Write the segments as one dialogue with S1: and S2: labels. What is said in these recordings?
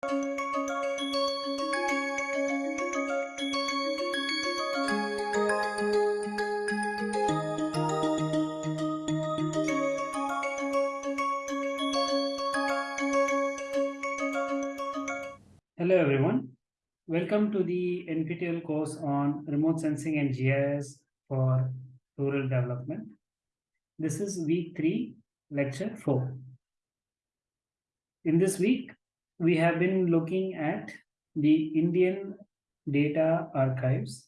S1: Hello everyone. Welcome to the NPTEL course on remote sensing and GIS for rural development. This is week three, lecture four. In this week, we have been looking at the Indian data archives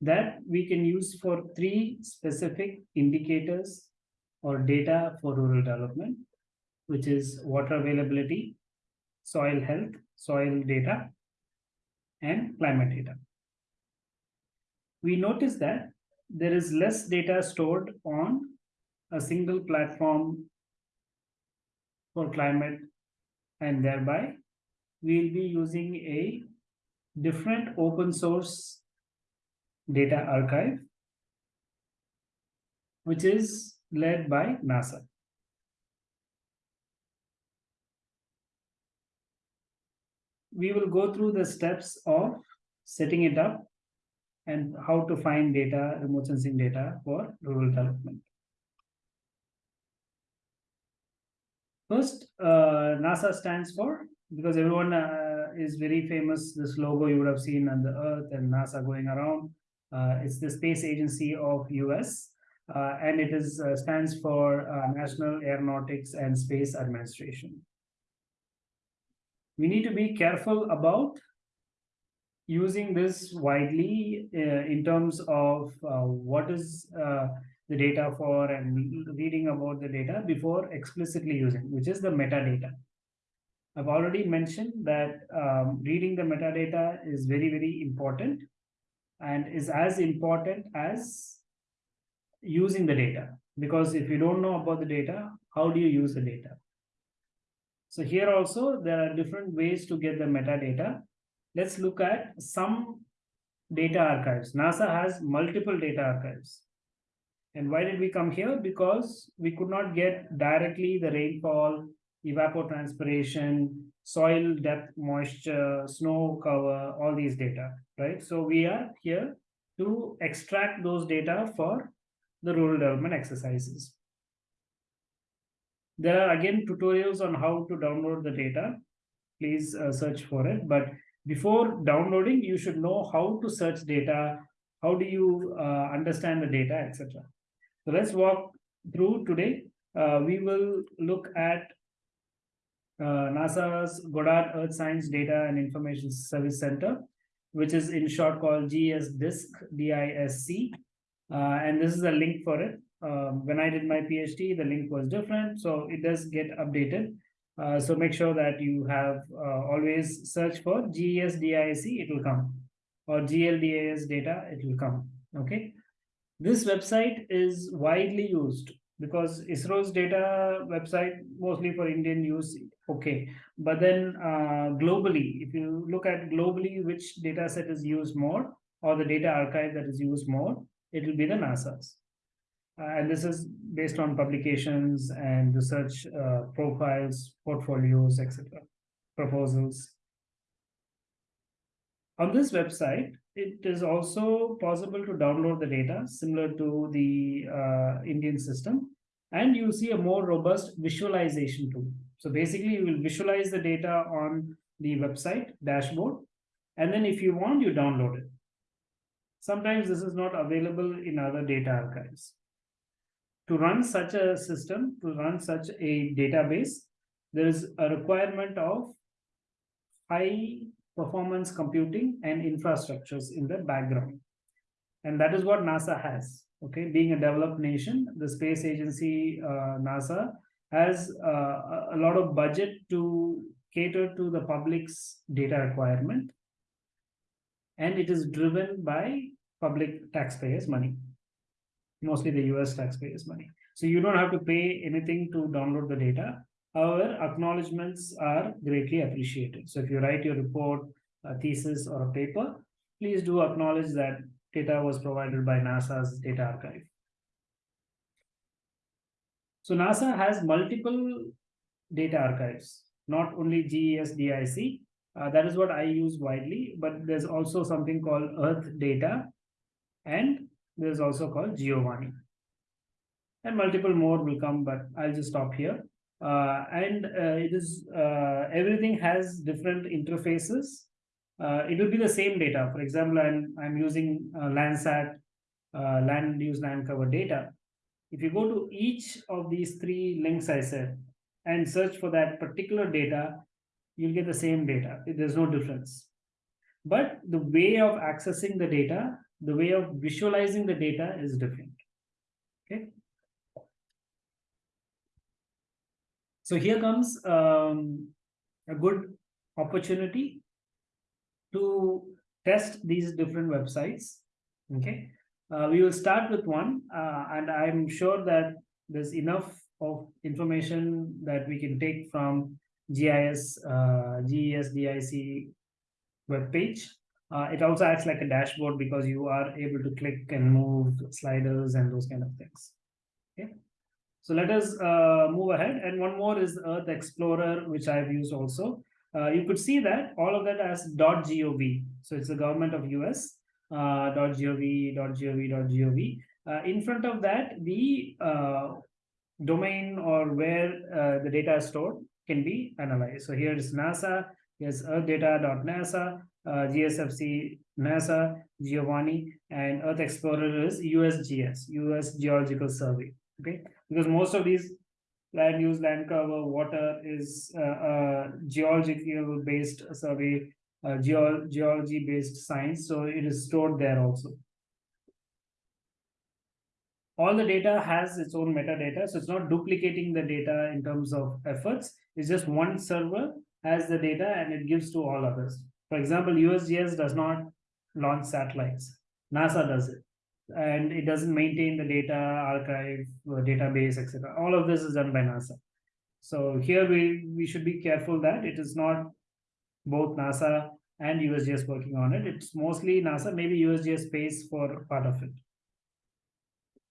S1: that we can use for three specific indicators or data for rural development, which is water availability, soil health, soil data, and climate data. We notice that there is less data stored on a single platform for climate and thereby we'll be using a different open source data archive which is led by NASA. We will go through the steps of setting it up and how to find data, remote sensing data for rural development. First, uh, NASA stands for, because everyone uh, is very famous, this logo you would have seen on the earth and NASA going around. Uh, it's the space agency of US uh, and it is uh, stands for uh, National Aeronautics and Space Administration. We need to be careful about using this widely in terms of what is the data for and reading about the data before explicitly using, which is the metadata. I've already mentioned that um, reading the metadata is very, very important and is as important as using the data. Because if you don't know about the data, how do you use the data? So here also, there are different ways to get the metadata. Let's look at some data archives. NASA has multiple data archives. And why did we come here? Because we could not get directly the rainfall, evapotranspiration, soil depth, moisture, snow cover, all these data, right? So we are here to extract those data for the rural development exercises. There are again tutorials on how to download the data. Please uh, search for it. But before downloading, you should know how to search data, how do you uh, understand the data, etc. So let's walk through today. Uh, we will look at uh, NASA's Goddard Earth Science Data and Information Service Center, which is in short called GES-DISC, Uh, and this is a link for it. Um, when I did my PhD, the link was different, so it does get updated. Uh, so make sure that you have uh, always search for GES-DISC, it will come, or GLDAS data, it will come, okay? This website is widely used because ISRO's data website mostly for Indian use, okay. But then uh, globally, if you look at globally which data set is used more or the data archive that is used more, it will be the NASA's. Uh, and this is based on publications and research uh, profiles, portfolios, etc., proposals. On this website, it is also possible to download the data similar to the uh, Indian system. And you see a more robust visualization tool. So basically, you will visualize the data on the website dashboard. And then if you want, you download it. Sometimes this is not available in other data archives. To run such a system, to run such a database, there is a requirement of high performance computing and infrastructures in the background. And that is what NASA has. Okay, being a developed nation, the space agency, uh, NASA, has uh, a lot of budget to cater to the public's data requirement. And it is driven by public taxpayers' money, mostly the US taxpayers' money. So you don't have to pay anything to download the data. However, acknowledgements are greatly appreciated. So if you write your report, a thesis, or a paper, please do acknowledge that data was provided by NASA's data archive. So NASA has multiple data archives. not only GES DISC. Uh, that is what I use widely, but there's also something called Earth Data, and there's also called Giovanni. And multiple more will come, but I'll just stop here. Uh, and uh, it is uh, everything has different interfaces. It will be the same data. For example, I'm I'm using Landsat land use land cover data. If you go to each of these three links I said and search for that particular data, you'll get the same data. There's no difference. But the way of accessing the data, the way of visualizing the data is different. Okay. So here comes um, a good opportunity to test these different websites. Okay. Uh, we will start with one, uh, and I'm sure that there's enough of information that we can take from GIS, uh, GES DISC web page. Uh, it also acts like a dashboard because you are able to click and move sliders and those kind of things. Okay. So let us uh, move ahead. And one more is Earth Explorer, which I've used also. Uh, you could see that all of that as .gov. So it's the government of US uh, .gov, .gov, .gov. Uh, in front of that, the uh, domain or where uh, the data is stored can be analyzed. So here is NASA, here's earthdata.nasa, uh, GSFC, NASA, Giovanni, and Earth Explorer is USGS, US Geological Survey. Okay, because most of these land use, land cover, water is uh, uh, geological based survey uh, geo geology based science. So it is stored there also. All the data has its own metadata. So it's not duplicating the data in terms of efforts. It's just one server has the data and it gives to all others. For example, USGS does not launch satellites. NASA does it. And it doesn't maintain the data archive, uh, database, etc. All of this is done by NASA. So here we, we should be careful that it is not both NASA and USGS working on it. It's mostly NASA, maybe USGS pays for part of it.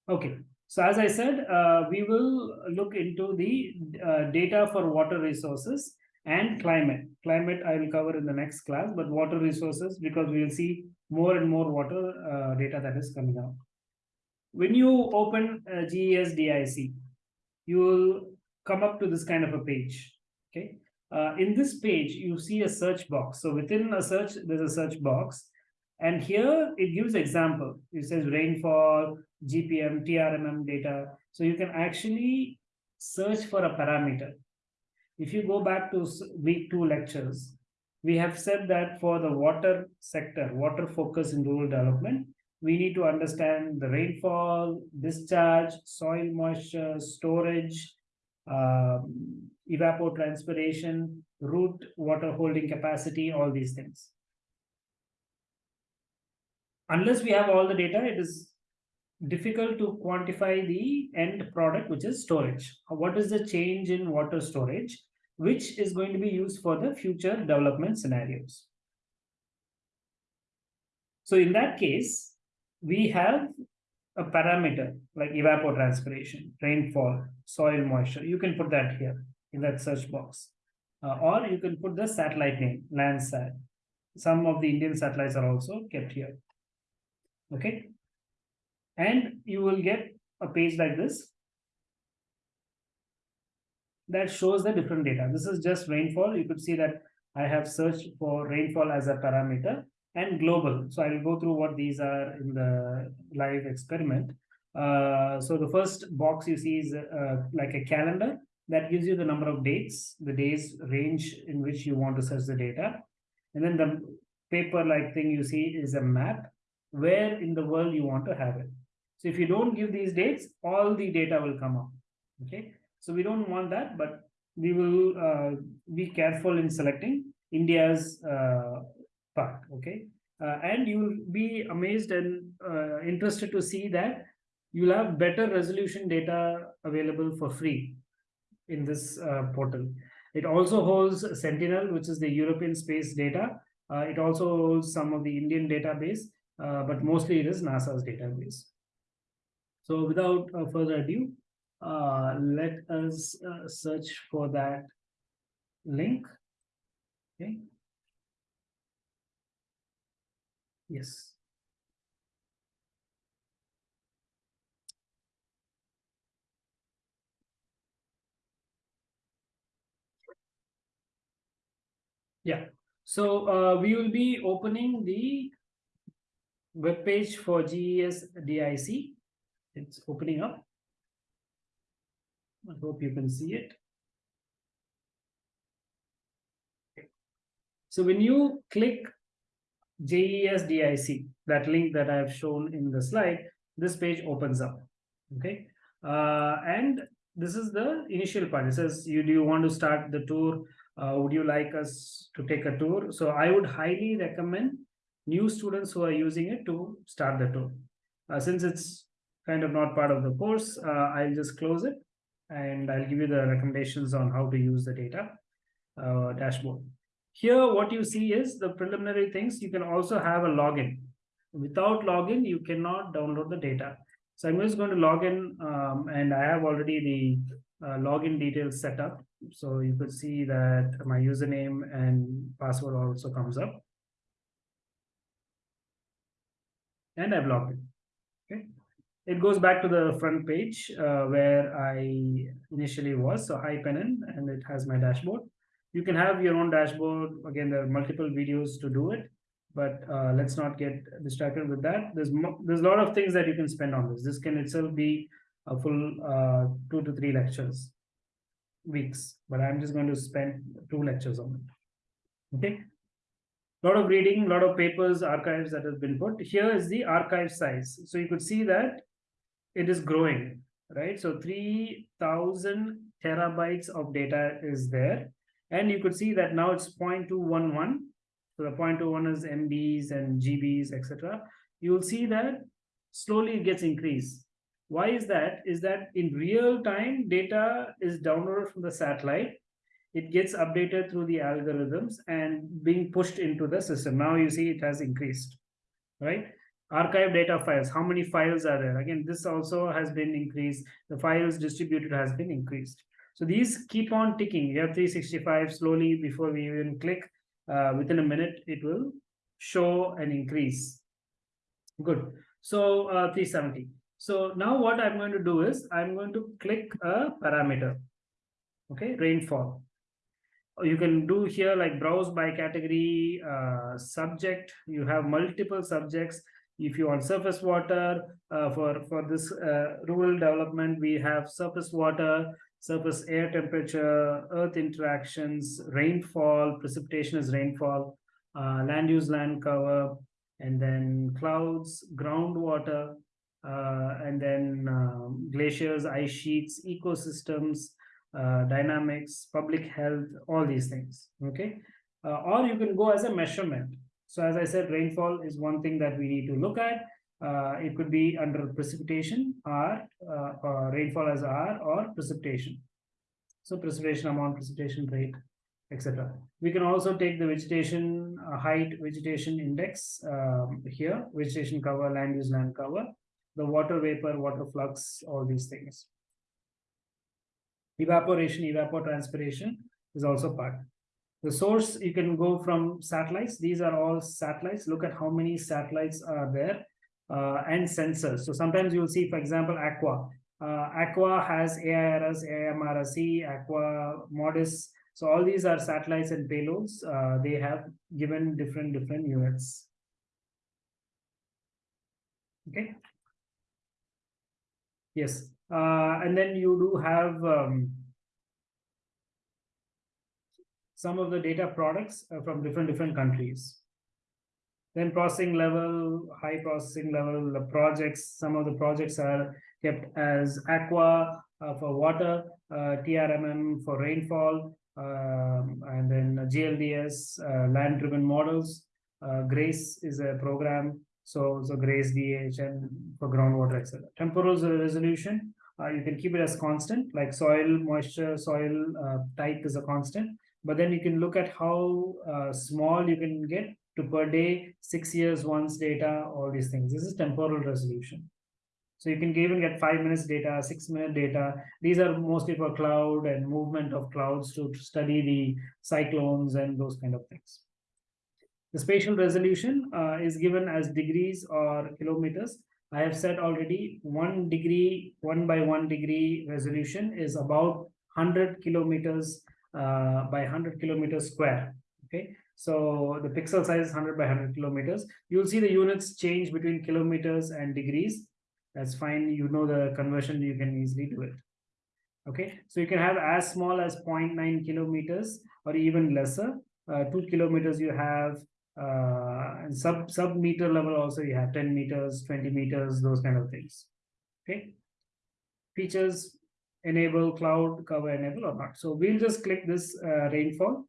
S1: Okay, so as I said, uh, we will look into the uh, data for water resources and climate. Climate I will cover in the next class, but water resources because we will see more and more water uh, data that is coming out. When you open uh, GES DISC, you will come up to this kind of a page. Okay, uh, in this page, you see a search box. So within a search, there's a search box. And here it gives example. It says rainfall, GPM, TRMM data. So you can actually search for a parameter. If you go back to week two lectures, we have said that for the water sector, water focus in rural development, we need to understand the rainfall, discharge, soil moisture, storage, um, evapotranspiration, root water holding capacity, all these things. Unless we have all the data, it is difficult to quantify the end product, which is storage. What is the change in water storage, which is going to be used for the future development scenarios. So in that case, we have a parameter like evapotranspiration, rainfall, soil moisture. You can put that here in that search box. Uh, or you can put the satellite name, Landsat. Some of the Indian satellites are also kept here. Okay. And you will get a page like this that shows the different data. This is just rainfall. You could see that I have searched for rainfall as a parameter and global. So I will go through what these are in the live experiment. Uh, so the first box you see is uh, like a calendar that gives you the number of dates, the days range in which you want to search the data. And then the paper-like thing you see is a map where in the world you want to have it. So if you don't give these dates, all the data will come up. Okay. So we don't want that, but we will uh, be careful in selecting India's uh, part. Okay. Uh, and you will be amazed and uh, interested to see that you'll have better resolution data available for free in this uh, portal. It also holds Sentinel, which is the European space data. Uh, it also holds some of the Indian database, but mostly it is NASA's database. So without uh, further ado, uh, let us uh, search for that link. Okay. Yes. Yeah, so uh, we will be opening the web page for GES DISC. It's opening up. I hope you can see it. So when you click GES DISC, that link that I have shown in the slide, this page opens up. Okay. Uh, and this is the initial part. It says, you do you want to start the tour uh, would you like us to take a tour? So I would highly recommend new students who are using it to start the tour. Uh, since it's kind of not part of the course, uh, I'll just close it and I'll give you the recommendations on how to use the data uh, dashboard. Here, what you see is the preliminary things. You can also have a login. Without login, you cannot download the data. So I'm just going to log in um, and I have already the uh, login details set up. So you could see that my username and password also comes up. And I've logged in. Okay. It goes back to the front page uh, where I initially was. So hi Penin, and it has my dashboard. You can have your own dashboard. Again, there are multiple videos to do it, but uh, let's not get distracted with that. There's there's a lot of things that you can spend on this. This can itself be a full uh, two to three lectures weeks, but I'm just going to spend two lectures on it. Okay. A lot of reading, a lot of papers, archives that has been put. Here is the archive size. So you could see that it is growing, right? So 3000 terabytes of data is there. And you could see that now it's 0.211. So the 0.21 is MBs and GBs, etc. You will see that slowly it gets increased. Why is that? Is that in real time, data is downloaded from the satellite. It gets updated through the algorithms and being pushed into the system. Now you see it has increased, right? Archive data files, how many files are there? Again, this also has been increased. The files distributed has been increased. So these keep on ticking. You have 365 slowly before we even click. Uh, within a minute, it will show an increase. Good. So uh, 370. So now what I'm going to do is I'm going to click a parameter, okay, rainfall. You can do here like browse by category, uh, subject. You have multiple subjects. If you want surface water uh, for, for this uh, rural development, we have surface water, surface air temperature, earth interactions, rainfall, precipitation is rainfall, uh, land use land cover, and then clouds, groundwater, uh, and then um, glaciers, ice sheets, ecosystems, uh, dynamics, public health, all these things, okay? Uh, or you can go as a measurement. So as I said, rainfall is one thing that we need to look at. Uh, it could be under precipitation R, uh, or rainfall as R or precipitation. So precipitation amount, precipitation rate, etc. We can also take the vegetation uh, height, vegetation index um, here, vegetation cover, land use land cover, the water vapor, water flux, all these things. Evaporation, evapotranspiration is also part. The source, you can go from satellites. These are all satellites. Look at how many satellites are there uh, and sensors. So sometimes you'll see, for example, Aqua. Uh, Aqua has AIRS, AMRSC, Aqua Modis. So all these are satellites and payloads. Uh, they have given different, different units. Okay. Yes. Uh, and then you do have um, some of the data products uh, from different different countries. Then processing level, high processing level, the projects, some of the projects are kept as aqua uh, for water, uh, TRMM for rainfall, um, and then GLDAS, uh, land-driven models. Uh, GRACE is a program so, so grace DH and for groundwater, etc. Temporal resolution, uh, you can keep it as constant, like soil moisture, soil type is a constant. But then you can look at how uh, small you can get to per day, six years once data, all these things. This is temporal resolution. So you can even get five minutes data, six minute data. These are mostly for cloud and movement of clouds to study the cyclones and those kind of things. The spatial resolution uh, is given as degrees or kilometers. I have said already one degree, one by one degree resolution is about 100 kilometers uh, by 100 kilometers square. Okay, so the pixel size is 100 by 100 kilometers. You'll see the units change between kilometers and degrees. That's fine. You know the conversion, you can easily do it. Okay, so you can have as small as 0.9 kilometers or even lesser. Uh, two kilometers you have uh, and sub sub meter level also you have 10 meters 20 meters those kind of things okay features enable cloud cover enable or not. So we'll just click this uh, rainfall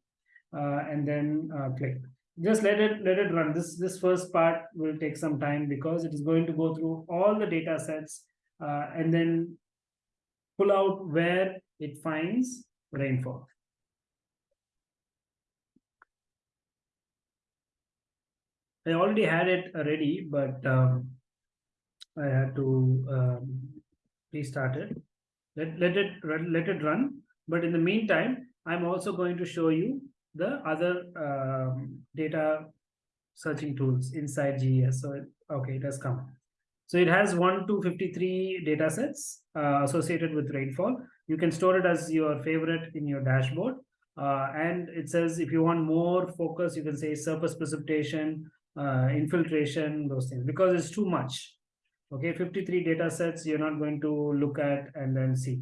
S1: uh, and then uh, click. Just let it let it run. This this first part will take some time because it is going to go through all the data sets uh, and then pull out where it finds rainfall. I already had it ready, but um, I had to um, restart it. Let, let it let it run. But in the meantime, I'm also going to show you the other um, data searching tools inside GES. So, okay, it has come. So it has 1 to 53 data sets uh, associated with rainfall. You can store it as your favorite in your dashboard. Uh, and it says if you want more focus, you can say surface precipitation, uh, infiltration, those things, because it's too much. Okay, 53 data sets you're not going to look at and then see.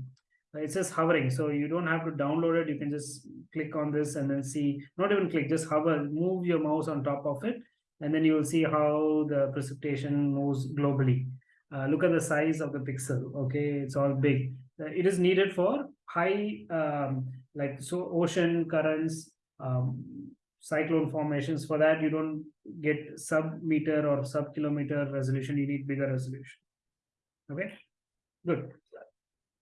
S1: it's just hovering, so you don't have to download it. You can just click on this and then see, not even click, just hover, move your mouse on top of it, and then you will see how the precipitation moves globally. Uh, look at the size of the pixel, okay, it's all big. Uh, it is needed for high, um, like so ocean currents, um, cyclone formations. For that, you don't get sub meter or sub kilometer resolution. You need bigger resolution. Okay, good.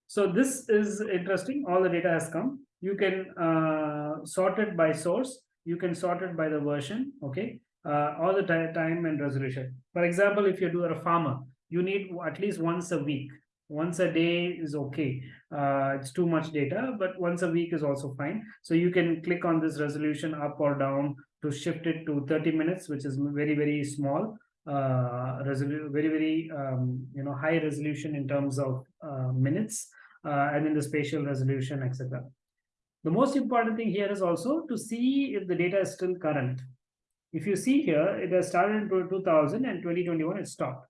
S1: So this is interesting. All the data has come. You can uh, sort it by source. You can sort it by the version. Okay, uh, all the time and resolution. For example, if you do a farmer, you need at least once a week once a day is okay. Uh, it's too much data but once a week is also fine. So you can click on this resolution up or down to shift it to 30 minutes which is very very small uh, very very um, you know high resolution in terms of uh, minutes uh, and then the spatial resolution etc the most important thing here is also to see if the data is still current. If you see here it has started in 2000 and 2021 it stopped.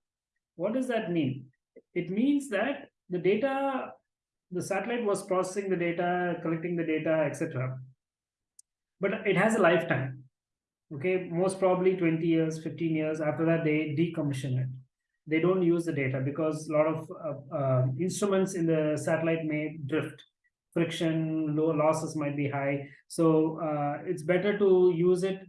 S1: What does that mean it means that the data, the satellite was processing the data, collecting the data, etc. But it has a lifetime. Okay, most probably 20 years, 15 years. After that, they decommission it. They don't use the data because a lot of uh, uh, instruments in the satellite may drift. Friction, low losses might be high. So uh, it's better to use it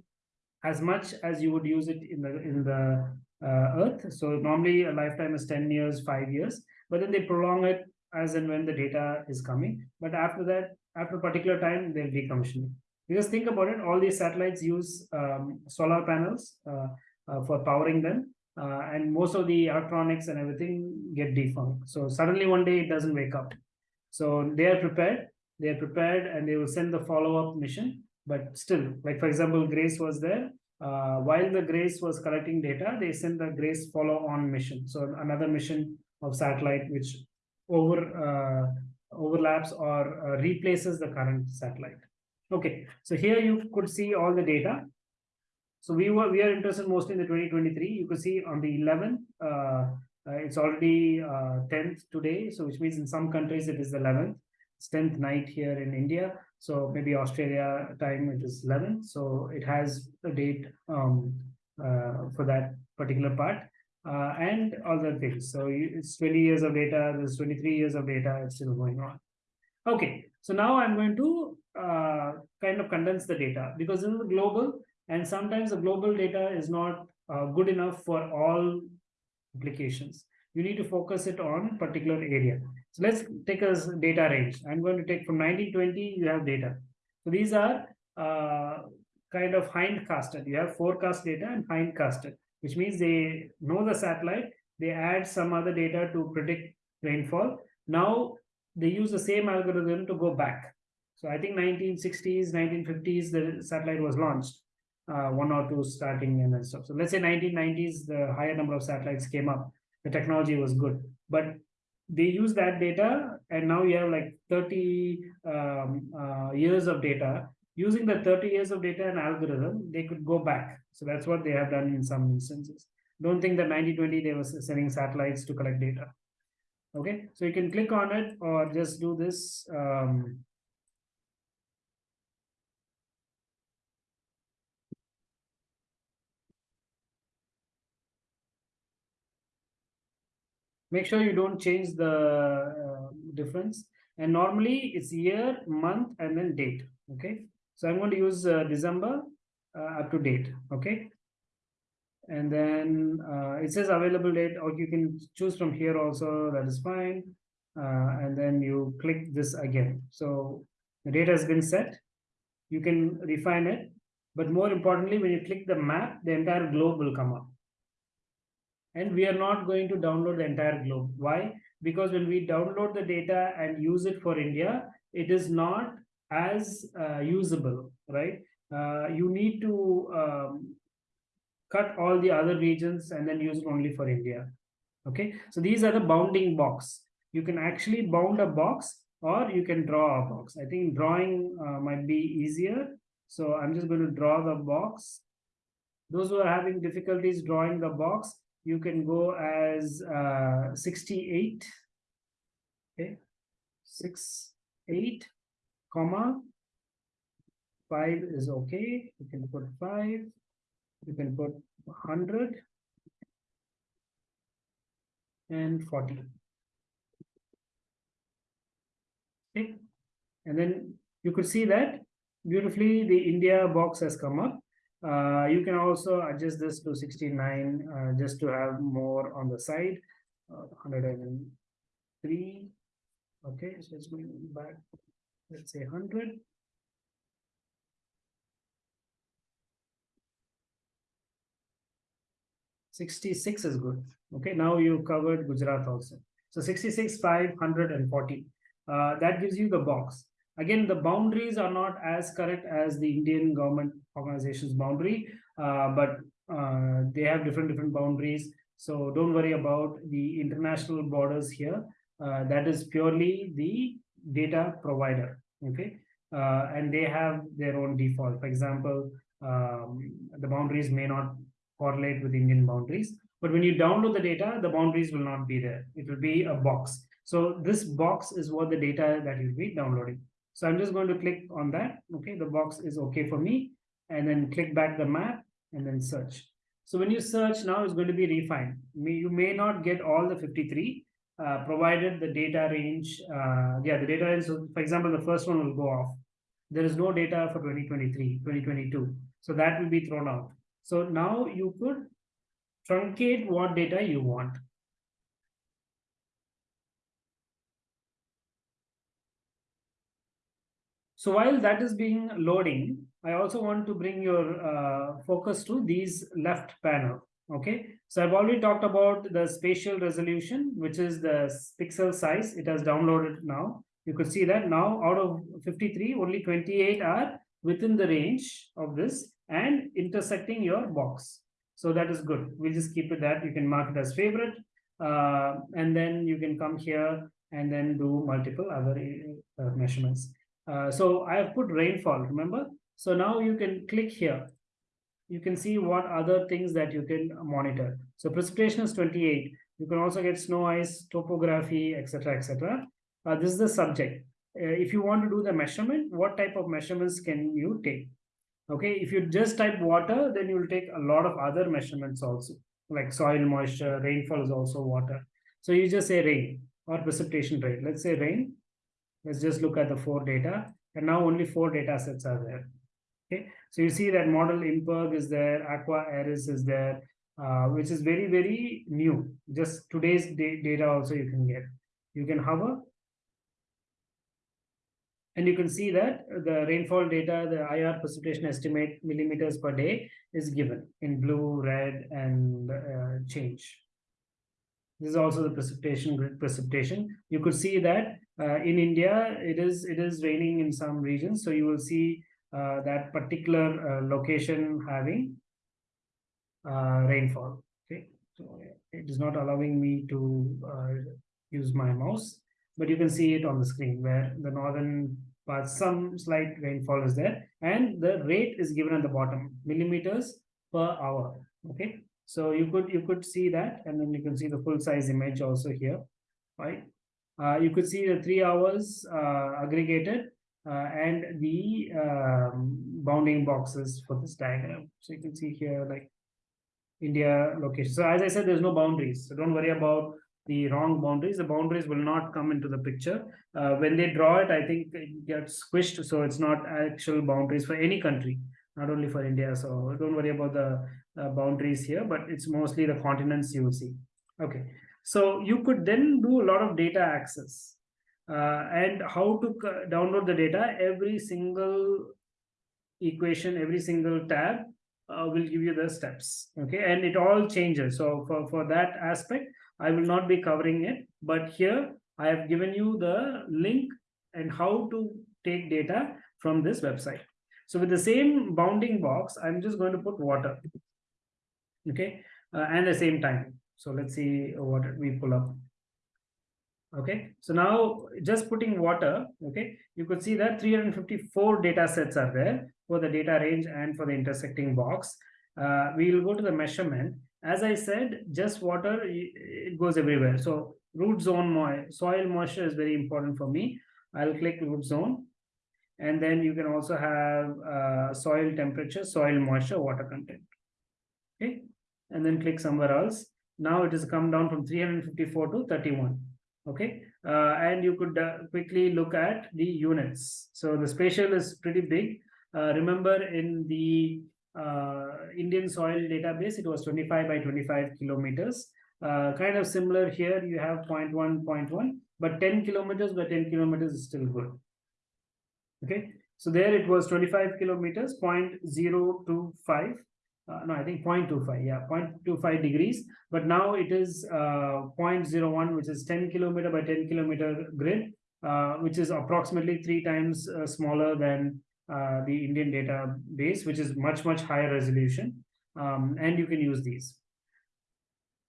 S1: as much as you would use it in the in the Earth. So normally a lifetime is 10 years, five years, but then they prolong it as and when the data is coming. But after that, after a particular time, they'll decommission it. Because think about it, all these satellites use um, solar panels uh, uh, for powering them. Uh, and most of the electronics and everything get defunct. So suddenly one day it doesn't wake up. So they are prepared. They are prepared and they will send the follow-up mission. But still, like for example, Grace was there uh, while the GRACE was collecting data, they sent the GRACE follow-on mission. So another mission of satellite which over uh, overlaps or uh, replaces the current satellite. Okay, so here you could see all the data. So we were we are interested mostly in the 2023. You could see on the 11th, uh, uh, it's already 10th uh, today. So which means in some countries it is the 11th. It's 10th night here in India. So maybe Australia time it is 11. So it has a date um, uh, for that particular part uh, and other things. So it's 20 years of data, there's 23 years of data, it's still going on. Okay, so now I'm going to uh, kind of condense the data because this is global and sometimes the global data is not uh, good enough for all applications. You need to focus it on particular area. So let's take a data range. I'm going to take from 1920, you have data. So these are uh, kind of hindcasted. You have forecast data and hindcasted, which means they know the satellite they add some other data to predict rainfall. Now they use the same algorithm to go back. So I think 1960s, 1950s, the satellite was launched, uh, one or two starting and stuff. So let's say 1990s, the higher number of satellites came up. The technology was good, but they use that data and now you have like 30 um, uh, years of data. Using the 30 years of data and algorithm they could go back. So that's what they have done in some instances. Don't think that 1920 they were sending satellites to collect data. Okay? So you can click on it or just do this um, make sure you don't change the uh, difference. And normally it's year month and then date okay? So i'm going to use uh, december uh, up to date okay? And then uh, it says available date or you can choose from here also that is fine. Uh, and then you click this again. So the data has been set. You can refine it. But more importantly when you click the map the entire globe will come up and we are not going to download the entire globe why because when we download the data and use it for india it is not as uh, usable right uh, you need to um, cut all the other regions and then use it only for India. Okay, so these are the bounding box. You can actually bound a box or you can draw a box. I think drawing uh, might be easier. So I'm just going to draw the box. Those who are having difficulties drawing the box, you can go as uh, 68. Okay, 6, 8, comma, 5 is okay. You can put 5 you can put 100 and 40 okay and then you could see that beautifully the india box has come up uh, you can also adjust this to 69 uh, just to have more on the side uh, 103 okay so it's going back let's say 100 66 is good. Okay, now you covered Gujarat also. So 66, 540. Uh, that gives you the box. Again, the boundaries are not as correct as the Indian government organization's boundary, uh, but uh, they have different different boundaries. So don't worry about the international borders here. Uh, that is purely the data provider. Okay, uh, and they have their own default. For example, um, the boundaries may not correlate with Indian boundaries. But when you download the data, the boundaries will not be there. It will be a box. So this box is what the data that you'll be downloading. So I'm just going to click on that. Okay, the box is okay for me. And then click back the map and then search. So when you search now, it's going to be refined. You may not get all the 53, uh, provided the data range, uh, yeah, the data range, so for example, the first one will go off. There is no data for 2023, 2022. So that will be thrown out. So now you could truncate what data you want. So while that is being loading, I also want to bring your uh, focus to these left panel. Okay, so I've already talked about the spatial resolution, which is the pixel size. It has downloaded now. You could see that now out of 53, only 28 are within the range of this and intersecting your box. So that is good. We'll just keep it that. You can mark it as favorite. Uh, and then you can come here and then do multiple other uh, measurements. Uh, so I have put rainfall, remember? So now you can click here. You can see what other things that you can monitor. So precipitation is 28. You can also get snow ice, topography, etc., etc. Uh, this is the subject. Uh, if you want to do the measurement, what type of measurements can you take? Okay, if you just type water, then you will take a lot of other measurements also, like soil moisture, rainfall is also water. So you just say rain or precipitation rate. Let's say rain. Let's just look at the four data. And now only four data sets are there. Okay, so you see that model IMERG is there, Aqua AIRS is there, uh, which is very, very new. Just today's data also you can get. You can hover and you can see that the rainfall data, the IR precipitation estimate millimeters per day is given in blue, red, and uh, change. This is also the precipitation grid precipitation. You could see that uh, in India, it is it is raining in some regions. So you will see uh, that particular uh, location having uh, rainfall. Okay, so it is not allowing me to uh, use my mouse, but you can see it on the screen where the northern part, some slight rainfall is there, and the rate is given at the bottom, millimeters per hour. Okay, so you could you could see that, and then you can see the full size image also here, right? Uh, you could see the three hours uh, aggregated uh, and the um, bounding boxes for this diagram. So you can see here like India location. So as I said, there's no boundaries. So don't worry about the wrong boundaries. The boundaries will not come into the picture. Uh, when they draw it, I think it gets squished. So it's not actual boundaries for any country, not only for India. So don't worry about the uh, boundaries here, but it's mostly the continents you will see. Okay. So you could then do a lot of data access uh, and how to download the data. Every single equation, every single tab uh, will give you the steps. Okay, and it all changes. So for, for that aspect, I will not be covering it. But here I have given you the link and how to take data from this website. So with the same bounding box, I'm just going to put water. Okay, uh, and the same time. So let's see what we pull up. Okay, so now just putting water, okay, you could see that 354 data sets are there for the data range and for the intersecting box. Uh, we will go to the measurement. As I said, just water, it goes everywhere. So root zone, soil moisture is very important for me. I'll click root zone. And then you can also have uh, soil temperature, soil moisture, water content. Okay, and then click somewhere else. Now it has come down from 354 to 31. Okay, uh, and you could uh, quickly look at the units. So the spatial is pretty big. Uh, remember in the uh, Indian soil database, it was 25 by 25 kilometers. Uh, kind of similar here, you have 0 0.1, 0 0.1, but 10 kilometers by 10 kilometers is still good. Okay, so there it was 25 kilometers, 0.025 uh, no, I think 0.25, yeah, 0.25 degrees. But now it is uh, 0.01, which is 10 kilometer by 10 kilometer grid, uh, which is approximately three times uh, smaller than uh, the Indian database, which is much, much higher resolution. Um, and you can use these.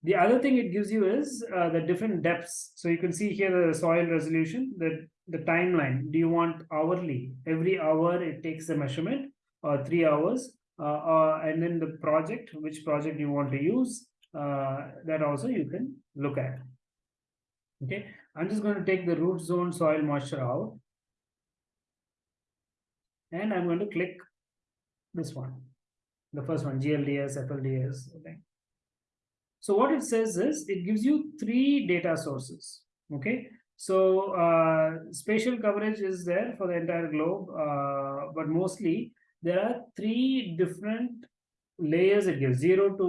S1: The other thing it gives you is uh, the different depths. So you can see here the soil resolution, the, the timeline. Do you want hourly? Every hour it takes the measurement or three hours and then the project, which project you want to use, uh, that also you can look at. Okay, I'm just going to take the root zone soil moisture out. And I'm going to click this one, the first one, GLDAS, FLDAS. Okay. So what it says is it gives you three data sources. Okay. So uh, spatial coverage is there for the entire globe, uh, but mostly there are three different layers it gives 0 to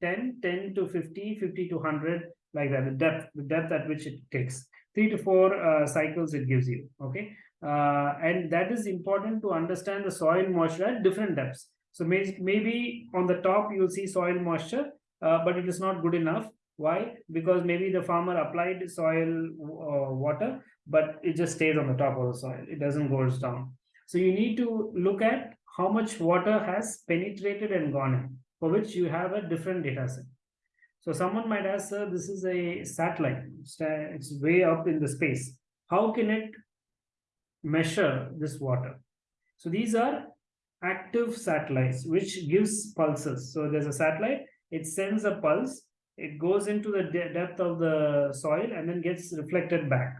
S1: 10 10 to 50 50 to 100 like that the depth the depth at which it takes. Three to four uh, cycles it gives you okay? Uh, and that is important to understand the soil moisture at different depths. So may, maybe on the top you'll see soil moisture uh, but it is not good enough. Why? Because maybe the farmer applied soil uh, water but it just stays on the top of the soil. It doesn't goes down so you need to look at how much water has penetrated and gone in, for which you have a different data set. So someone might ask, sir, this is a satellite. It's way up in the space. How can it measure this water? So these are active satellites, which gives pulses. So there's a satellite, it sends a pulse, it goes into the de depth of the soil and then gets reflected back.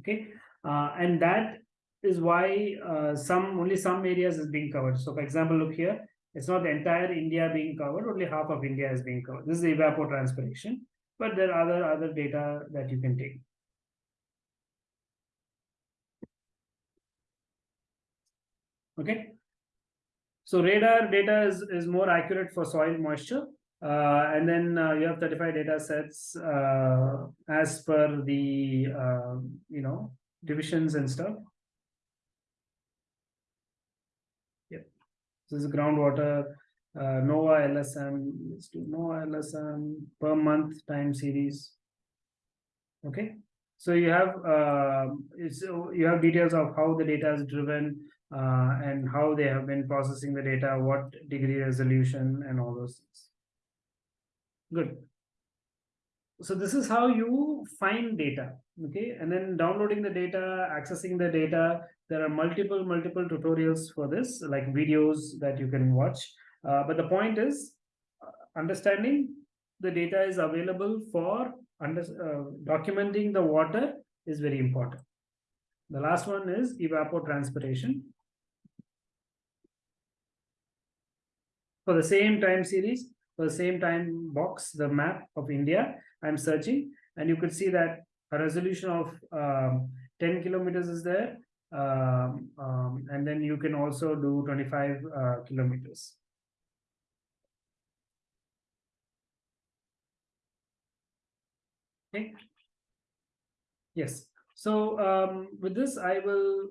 S1: Okay. Uh, and that is why uh, some only some areas is being covered. So for example, look here, it's not the entire India being covered, only half of India is being covered. This is evapotranspiration, but there are other, other data that you can take. Okay. So radar data is, is more accurate for soil moisture. Uh, and then uh, you have 35 data sets uh, as per the, uh, you know, divisions and stuff. This is groundwater, uh, Noah LSM, let's do Noah LSM per month time series. Okay, so you have uh, it's you have details of how the data is driven uh, and how they have been processing the data, what degree resolution, and all those things. Good. So this is how you find data. Okay, and then downloading the data, accessing the data. There are multiple multiple tutorials for this, like videos that you can watch. Uh, but the point is, uh, understanding the data is available for under, uh, documenting the water is very important. The last one is evapotranspiration. For the same time series, for the same time box, the map of India, I'm searching, and you could see that a resolution of um, 10 kilometers is there, um, um, and then you can also do 25 uh, kilometers. Okay. Yes. So um, with this, I will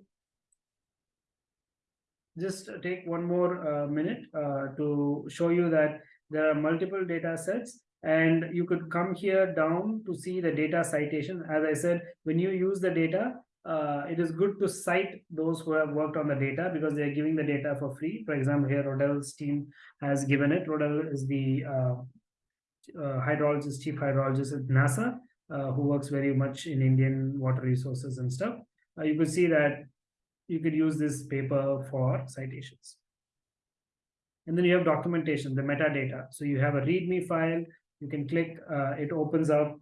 S1: just take one more uh, minute uh, to show you that there are multiple data sets and you could come here down to see the data citation. As I said, when you use the data, uh, it is good to cite those who have worked on the data because they are giving the data for free. For example, here Rodell's team has given it. Rodell is the uh, uh, hydrologist, chief hydrologist at NASA. Uh, who works very much in Indian water resources and stuff, uh, you could see that you could use this paper for citations. And then you have documentation, the metadata. So you have a README file, you can click, uh, it opens up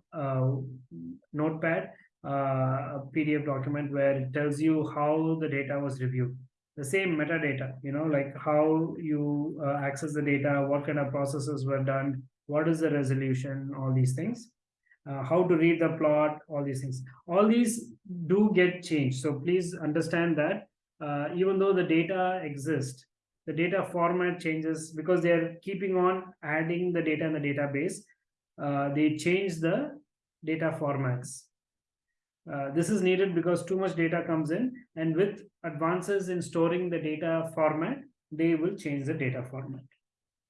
S1: notepad, a PDF document where it tells you how the data was reviewed. The same metadata, you know, like how you uh, access the data, what kind of processes were done, what is the resolution, all these things uh, how to read the plot, all these things. All these do get changed. So please understand that uh, even though the data exists, the data format changes because they're keeping on adding the data in the database. Uh, they change the data formats. Uh, this is needed because too much data comes in and with advances in storing the data format, they will change the data format.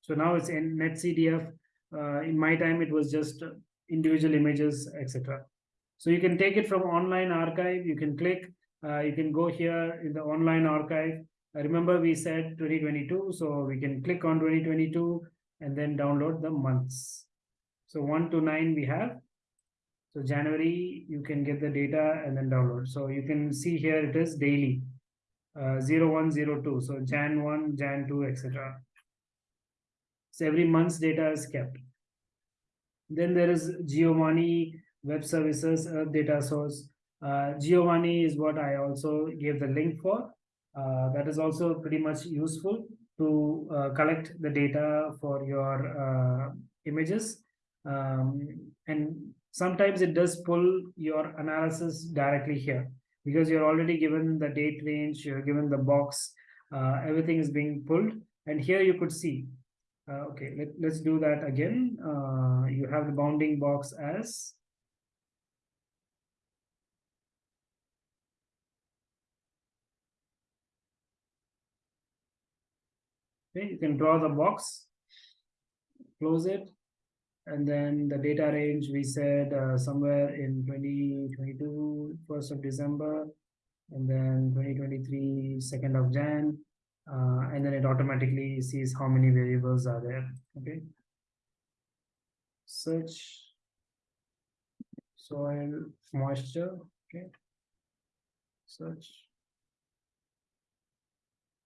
S1: So now it's in NetCDF. Uh, in my time, it was just individual images, etc. So you can take it from online archive. You can click, uh, you can go here in the online archive. Uh, remember we said 2022, so we can click on 2022 and then download the months. So 1 to 9 we have. So January, you can get the data and then download. So you can see here it is daily, uh, 0102. So Jan 1, Jan 2, etc. So every month's data is kept. Then there is Giovanni Web Services Earth Data Source. Uh, Giovanni is what I also gave the link for. Uh, that is also pretty much useful to uh, collect the data for your uh, images. Um, and sometimes it does pull your analysis directly here because you're already given the date range, you're given the box, uh, everything is being pulled. And here you could see uh, okay, let, let's do that again. Uh, you have the bounding box as Okay, you can draw the box, close it, and then the data range we said uh, somewhere in 2022, 1st of December, and then 2023, 2nd of Jan, uh, and then it automatically sees how many variables are there okay? Search soil moisture okay? Search.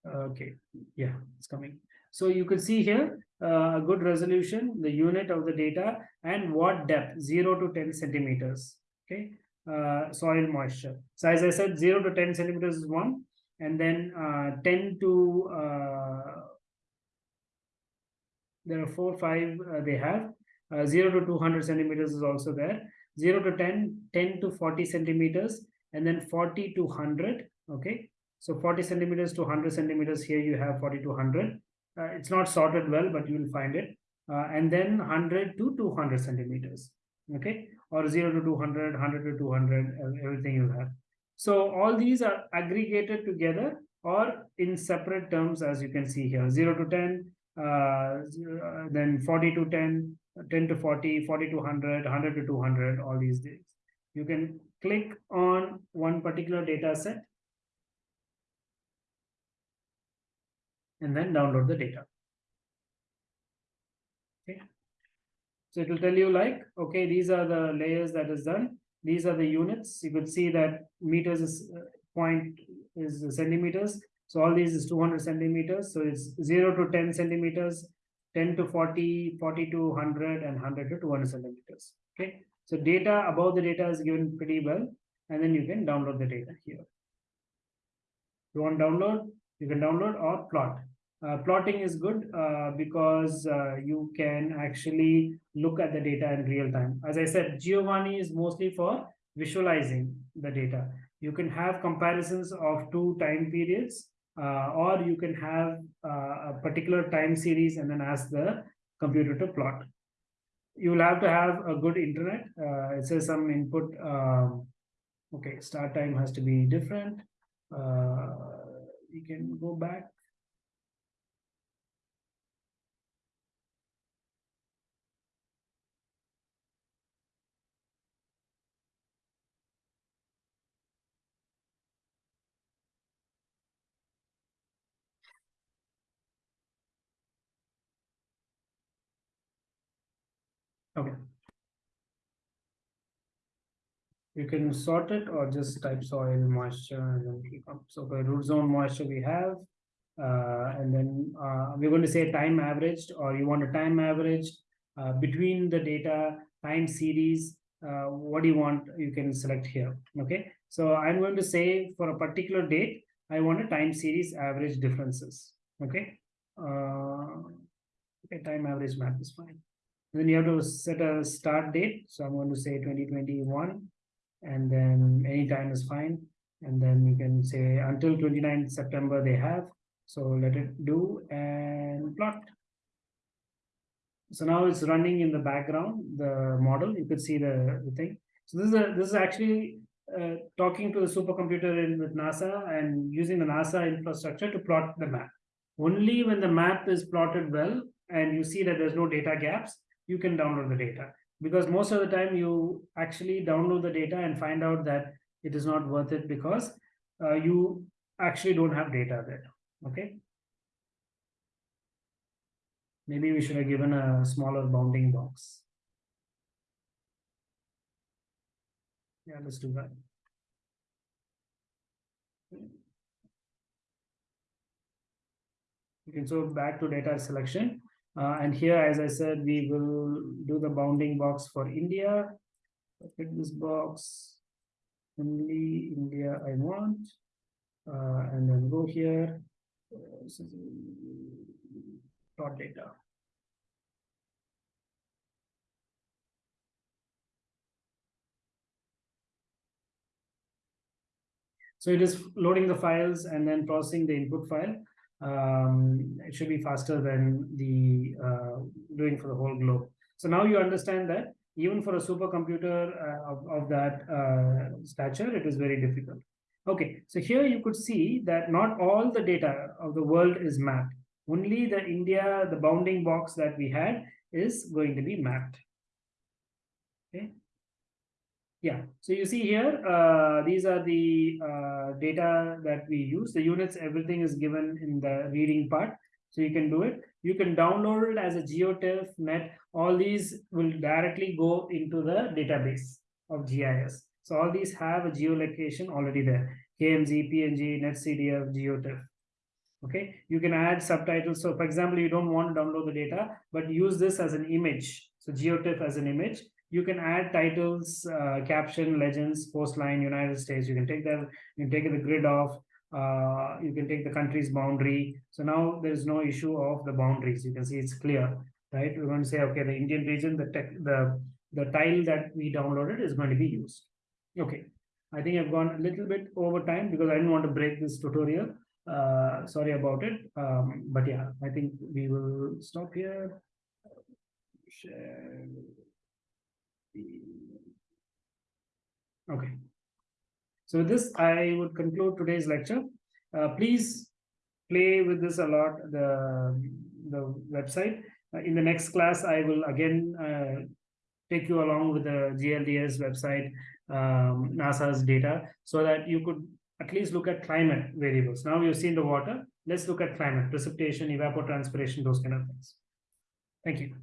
S1: Okay yeah it's coming so you can see here uh, a good resolution the unit of the data and what depth 0 to 10 centimeters okay? Uh, soil moisture. So as i said 0 to 10 centimeters is one and then uh, 10 to uh, there are four five uh, they have. Uh, 0 to 200 centimeters is also there. 0 to 10 10 to 40 centimeters and then 40 to 100 okay? So 40 centimeters to 100 centimeters here you have 40 to 100 uh, it's not sorted well but you will find it. Uh, and then 100 to 200 centimeters okay? Or 0 to 200 100 to 200 everything you have. So all these are aggregated together or in separate terms, as you can see here, 0 to 10, uh, then 40 to 10, 10 to 40, 40 to 100, 100 to 200, all these days. You can click on one particular data set and then download the data. Okay. So it will tell you like, okay, these are the layers that is done. These are the units. You could see that meters is uh, point is centimeters. So all these is 200 centimeters. So it's 0 to 10 centimeters, 10 to 40, 40 to 100, and 100 to 200 centimeters. Okay. So data about the data is given pretty well. And then you can download the data here. You want download, you can download or plot. Uh, plotting is good uh, because uh, you can actually look at the data in real time. As I said, Giovanni is mostly for visualizing the data. You can have comparisons of two time periods uh, or you can have uh, a particular time series and then ask the computer to plot. You will have to have a good internet. Uh, it says some input. Um, okay, start time has to be different. you can go back Okay. You can sort it or just type soil moisture and then keep up. So the root zone moisture we have, uh, and then uh, we're going to say time averaged, or you want a time average uh, between the data time series. Uh, what do you want? You can select here. Okay. So I'm going to say for a particular date, I want a time series average differences. Okay. Uh, okay. Time average map is fine then you have to set a start date. So I'm going to say 2021 and then any time is fine. And then you can say until 29 September they have. So let it do and plot. So now it's running in the background, the model, you could see the, the thing. So this is a, this is actually uh, talking to the supercomputer in with NASA and using the NASA infrastructure to plot the map. Only when the map is plotted well and you see that there's no data gaps, you can download the data. Because most of the time you actually download the data and find out that it is not worth it because uh, you actually don't have data there okay? Maybe we should have given a smaller bounding box. Yeah let's do that. Can so back to data selection uh, and here, as I said, we will do the bounding box for India. Pick this box, only India I want, uh, and then go here, dot data. So it is loading the files and then processing the input file um, it should be faster than the uh, doing for the whole globe. So now you understand that even for a supercomputer uh, of, of that uh, stature, it is very difficult. Okay, so here you could see that not all the data of the world is mapped. Only the India, the bounding box that we had is going to be mapped. Okay, yeah, so you see here, uh, these are the uh, data that we use. The units, everything is given in the reading part. So you can do it. You can download it as a GeoTIFF, net. All these will directly go into the database of GIS. So all these have a geolocation already there. KMZ, PNG, NetCDF, GeoTIFF. Okay, you can add subtitles. So for example, you don't want to download the data, but use this as an image. So GeoTIFF as an image you can add titles, uh, caption, legends, coastline, United States. You can take that, you can take the grid off, uh, you can take the country's boundary. So now there's no issue of the boundaries. You can see it's clear, right? We're going to say, okay, the Indian region, the tech, the the tile that we downloaded is going to be used. Okay, I think I've gone a little bit over time because I didn't want to break this tutorial. Uh, sorry about it. Um, but yeah, I think we will stop here. Share. Okay. So with this, I would conclude today's lecture. Uh, please play with this a lot. The the website. Uh, in the next class, I will again uh, take you along with the GLDAS website, um, NASA's data, so that you could at least look at climate variables. Now you've seen the water, let's look at climate, precipitation, evapotranspiration, those kind of things. Thank you.